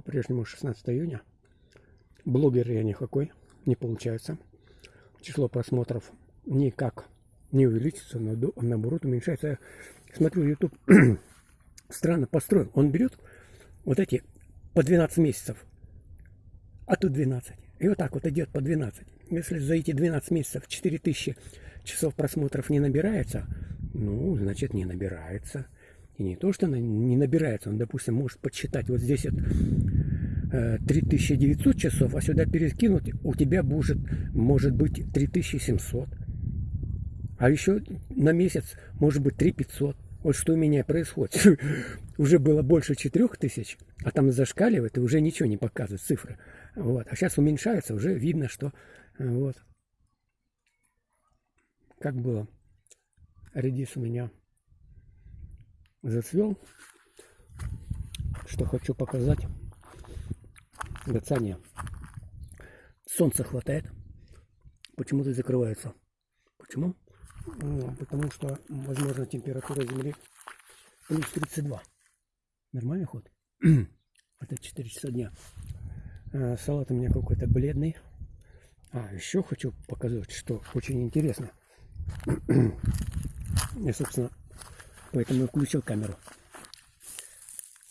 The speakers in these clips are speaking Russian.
по-прежнему 16 июня. Блогер я никакой, не получается. Число просмотров никак не увеличится, но наоборот уменьшается. Я смотрю, YouTube странно построен. Он берет вот эти по 12 месяцев, а тут 12. И вот так вот идет по 12. Если за эти 12 месяцев 4000 часов просмотров не набирается, ну, значит, не набирается. И не то, что не набирается, он, допустим, может подсчитать, вот здесь вот, 3900 часов, а сюда перекинуть, у тебя будет, может быть 3700. А еще на месяц может быть 3500. Вот что у меня происходит. уже было больше 4000, а там зашкаливает и уже ничего не показывает, цифры. Вот. А сейчас уменьшается, уже видно, что э, вот. Как было. Редис у меня зацвел. Что хочу показать. Гацания. Солнца хватает. Почему-то закрывается. Почему? Ну, потому что, возможно, температура Земли плюс 32. Нормальный ход? Это 4 часа дня. А, салат у меня какой-то бледный. А, еще хочу показать, что очень интересно. Я, собственно, поэтому и включил камеру.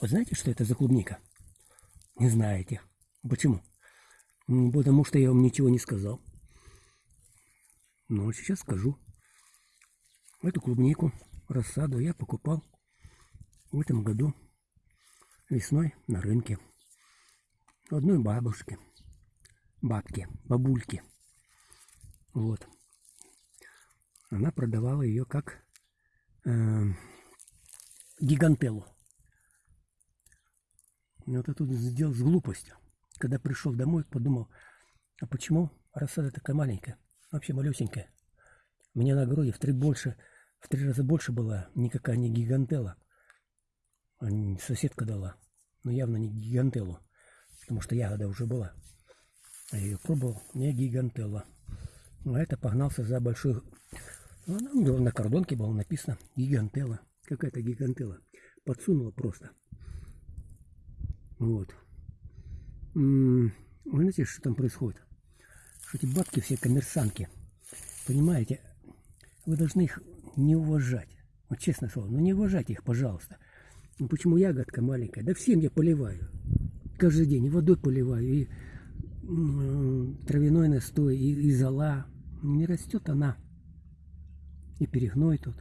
Вот знаете, что это за клубника? Не знаете. Почему? Потому что я вам ничего не сказал. Но сейчас скажу. Эту клубнику, рассаду я покупал в этом году весной на рынке. Одной бабушки, бабки, бабульки. Вот. Она продавала ее как э, гигантеллу. Вот я тут сделал с глупостью. Когда пришел домой, подумал, а почему рассада такая маленькая, вообще малюсенькая. Мне на огороде в три больше, в три раза больше была, никакая не гигантела. Соседка дала, но явно не гигантеллу, потому что ягода уже была. А я ее пробовал, не гигантелла. А это погнался за большой... Ну, на кордонке было написано гигантелла. Какая-то гигантелла. Подсунула просто. Вот. Вы знаете, что там происходит? Что эти бабки все коммерсанки. Понимаете, вы должны их не уважать. Вот честное слово, ну не уважайте их, пожалуйста. Ну почему ягодка маленькая? Да всем я поливаю. Каждый день и водой поливаю, и травяной настой, и, и зола. Не растет она. И перегной тут.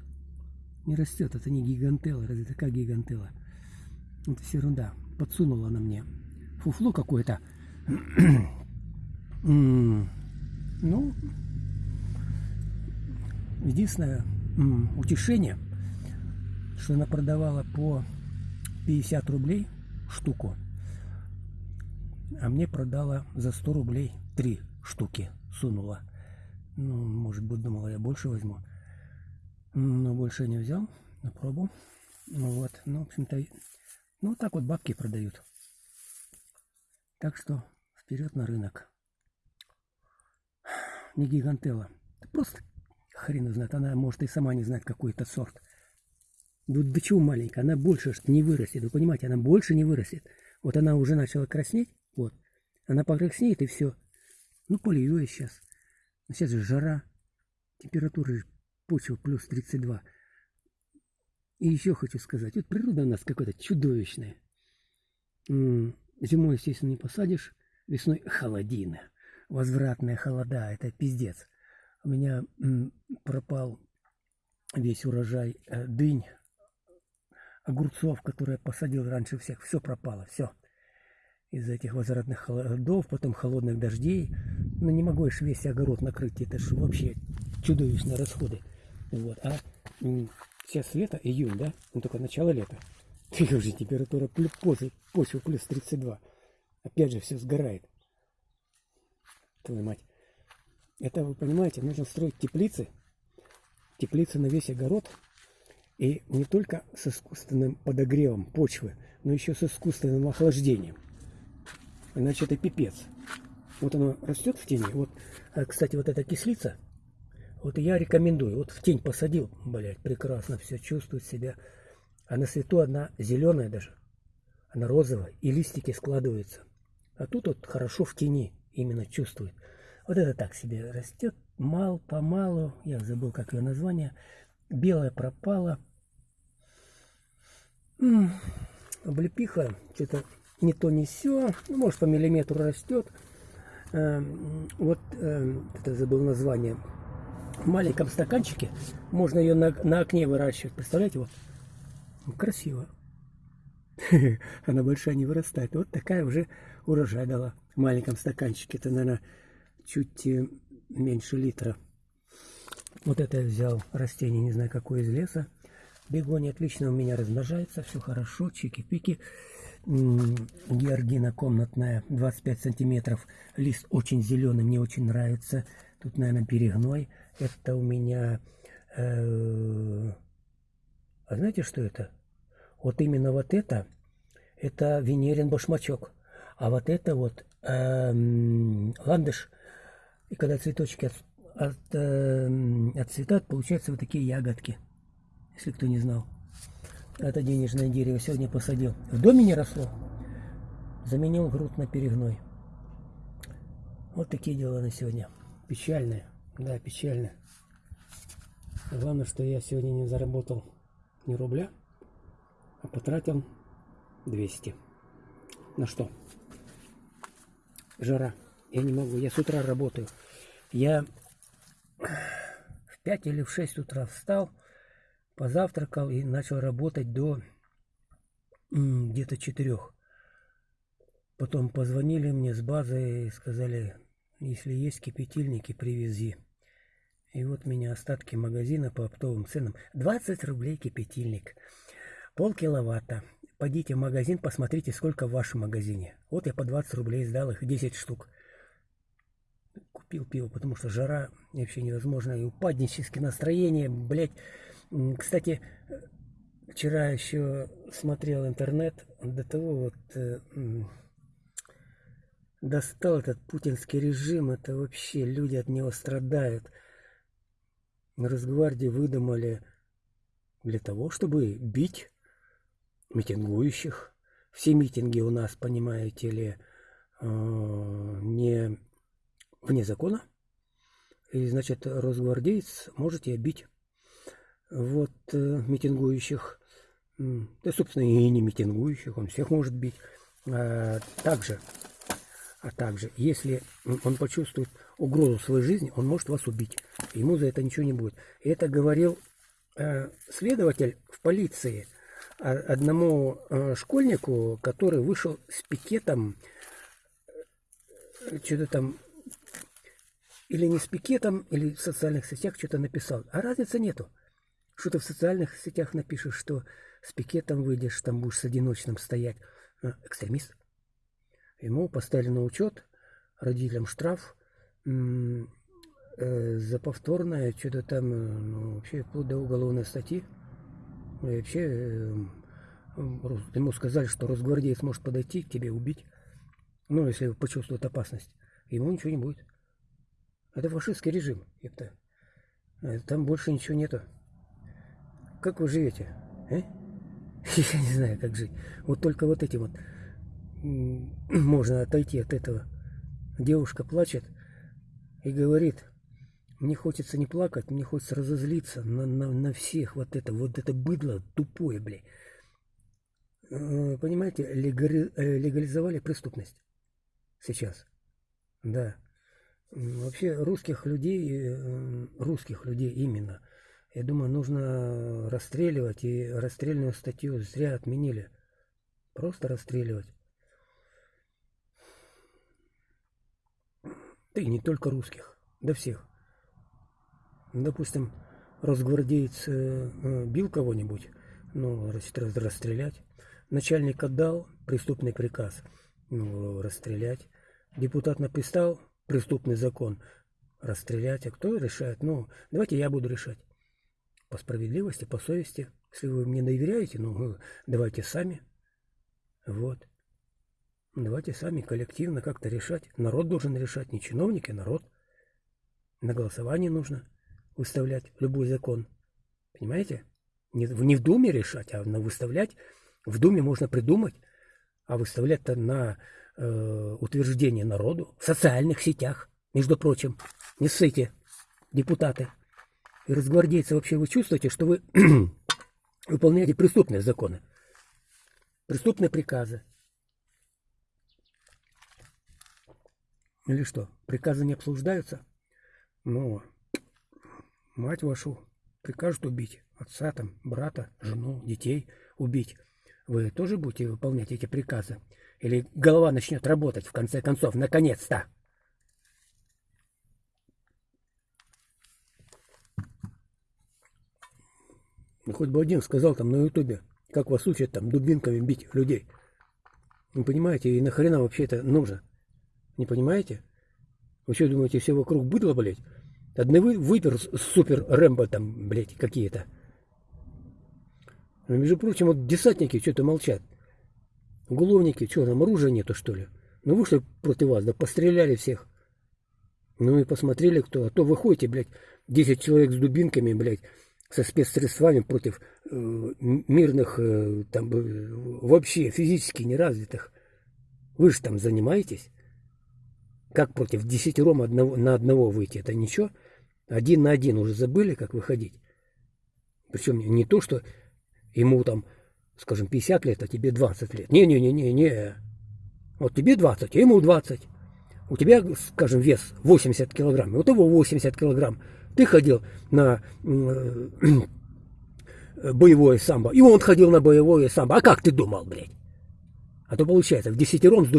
Не растет, это не гигантела, разве такая гигантела? Это все ерунда. Подсунула она мне фуфло какое-то. ну, единственное утешение, что она продавала по 50 рублей штуку, а мне продала за 100 рублей три штуки, сунула. Ну, может быть, думала, я больше возьму. Но больше не взял на пробу. Ну вот, ну, в общем-то, ну, так вот бабки продают. Так что вперед на рынок. Не гигантела. Просто хрен знает. Она может и сама не знает, какой это сорт. Ну до чего маленькая? Она больше не вырастет. Вы понимаете, она больше не вырастет. Вот она уже начала краснеть. Вот. Она покраснеет и все. Ну, полью я сейчас. Сейчас же жара. Температура почвы плюс 32. И еще хочу сказать. Вот природа у нас какая-то чудовищная. Зимой, естественно, не посадишь. Весной холодина. Возвратная холода. Это пиздец. У меня пропал весь урожай э, дынь, огурцов, которые я посадил раньше всех. Все пропало, все. Из-за этих возвратных холодов, потом холодных дождей. Ну, не могу я весь огород накрыть. Это же вообще чудовищные расходы. Вот. А сейчас лето, июнь, да? Ну, только начало лета. И уже температура почвы, почвы плюс 32. Опять же, все сгорает. Твою мать. Это, вы понимаете, нужно строить теплицы. Теплицы на весь огород. И не только с искусственным подогревом почвы, но еще с искусственным охлаждением. Иначе это пипец. Вот оно растет в тени. Вот, а, кстати, вот эта кислица, вот я рекомендую. Вот в тень посадил, блядь, прекрасно все чувствует себя. А на свету одна зеленая даже. она розовая, и листики складываются. А тут вот хорошо в тени именно чувствует. Вот это так себе растет, мал помалу, я забыл, как ее название, белая пропала. М облепиха, что-то не то, не все, ну, может по миллиметру растет. Э, вот, э, это забыл название, в маленьком стаканчике можно ее на, на окне выращивать, представляете, вот, красиво. Она большая не вырастает. Вот такая уже урожай дала в маленьком стаканчике. Это, наверное, чуть э, меньше литра. Вот это я взял растение, не знаю какое из леса. Бегония отлично у меня размножается, все хорошо, чики-пики. Георгина комнатная, 25 сантиметров. Лист очень зеленый, мне очень нравится. Тут, наверное, перегной. Это у меня... Э, знаете, что это? Вот именно вот это, это Венерин башмачок. А вот это вот э, ландыш. И когда цветочки от, от, э, отцветают, получаются вот такие ягодки. Если кто не знал. Это денежное дерево сегодня посадил. В доме не росло. Заменил груд на перегной. Вот такие дела на сегодня. Печальные. Да, печальные. Главное, что я сегодня не заработал ни рубля а потратил 200. На что? Жара. Я не могу. Я с утра работаю. Я в 5 или в 6 утра встал, позавтракал и начал работать до где-то 4. Потом позвонили мне с базы и сказали, если есть кипятильники, привези. И вот меня остатки магазина по оптовым ценам. 20 рублей кипятильник полкиловатта. Пойдите в магазин, посмотрите, сколько в вашем магазине. Вот я по 20 рублей сдал их, 10 штук. Купил пиво, потому что жара вообще невозможно. И упаднические настроения, блядь. Кстати, вчера еще смотрел интернет, до того вот э, достал этот путинский режим. Это вообще люди от него страдают. Росгвардии выдумали для того, чтобы бить митингующих. Все митинги у нас, понимаете ли, э, не вне закона. И, значит, росгвардеец можете бить вот э, митингующих, да, собственно, и не митингующих, он всех может бить. А также, а также, если он почувствует угрозу своей жизни, он может вас убить. Ему за это ничего не будет. Это говорил э, следователь в полиции – одному э, школьнику, который вышел с пикетом, э, что-то там, или не с пикетом, или в социальных сетях что-то написал. А разницы нету. Что ты в социальных сетях напишешь, что с пикетом выйдешь, там будешь с одиночным стоять. А, экстремист. Ему поставили на учет, родителям штраф э, за повторное, что-то там, ну, вообще вплоть до уголовной статьи. И вообще, эм, ему сказали, что росгвардеец может подойти к тебе, убить. Ну, если почувствует опасность. Ему ничего не будет. Это фашистский режим, это. Э, там больше ничего нету. Как вы живете? Э? Я не знаю, как жить. Вот только вот этим вот можно отойти от этого. Девушка плачет и говорит, мне хочется не плакать, мне хочется разозлиться на, на, на всех вот это, вот это быдло тупое, блядь. Э, понимаете, э, легализовали преступность сейчас. Да. Вообще русских людей, э, русских людей именно, я думаю, нужно расстреливать, и расстрельную статью зря отменили. Просто расстреливать. Да и не только русских, да всех допустим, разгвардеец э, э, бил кого-нибудь, ну, расстрелять. Начальник отдал преступный приказ, ну, расстрелять. Депутат написал преступный закон, расстрелять. А кто решает? Ну, давайте я буду решать. По справедливости, по совести. Если вы мне доверяете, ну, давайте сами. Вот. Давайте сами коллективно как-то решать. Народ должен решать, не чиновники, а народ. На голосование нужно выставлять любой закон. Понимаете? Не, не в Думе решать, а на выставлять. В Думе можно придумать, а выставлять это на э, утверждение народу в социальных сетях, между прочим. Не ссыте, депутаты. И разгвардейцы вообще вы чувствуете, что вы выполняете преступные законы, преступные приказы. Или что, приказы не обсуждаются? Ну, мать вашу прикажут убить, отца там, брата, жену, детей убить. Вы тоже будете выполнять эти приказы? Или голова начнет работать, в конце концов, наконец-то? Ну, хоть бы один сказал там на ютубе, как вас учат там дубинками бить людей. Вы понимаете, и нахрена вообще это нужно? Не понимаете? Вы что думаете, все вокруг быдло, блядь? Одни вы, выпер супер Рэмбо там, блядь, какие-то. Но, между прочим, вот десантники что-то молчат. Уголовники, что там, оружия нету, что ли? Ну вышли против вас, да постреляли всех. Ну и посмотрели кто. А то вы ходите, блядь, 10 человек с дубинками, блядь, со спецсредствами против э, мирных, э, там, э, вообще физически неразвитых. Вы же там занимаетесь. Как против десятером одного, на одного выйти? Это ничего. Один на один уже забыли, как выходить. Причем не то, что ему там, скажем, 50 лет, а тебе 20 лет. Не-не-не-не-не. Вот тебе 20, а ему 20. У тебя, скажем, вес 80 килограмм, вот его 80 килограмм. Ты ходил на боевое самбо, и он ходил на боевое самбо. А как ты думал, блядь? А то получается, в десятером с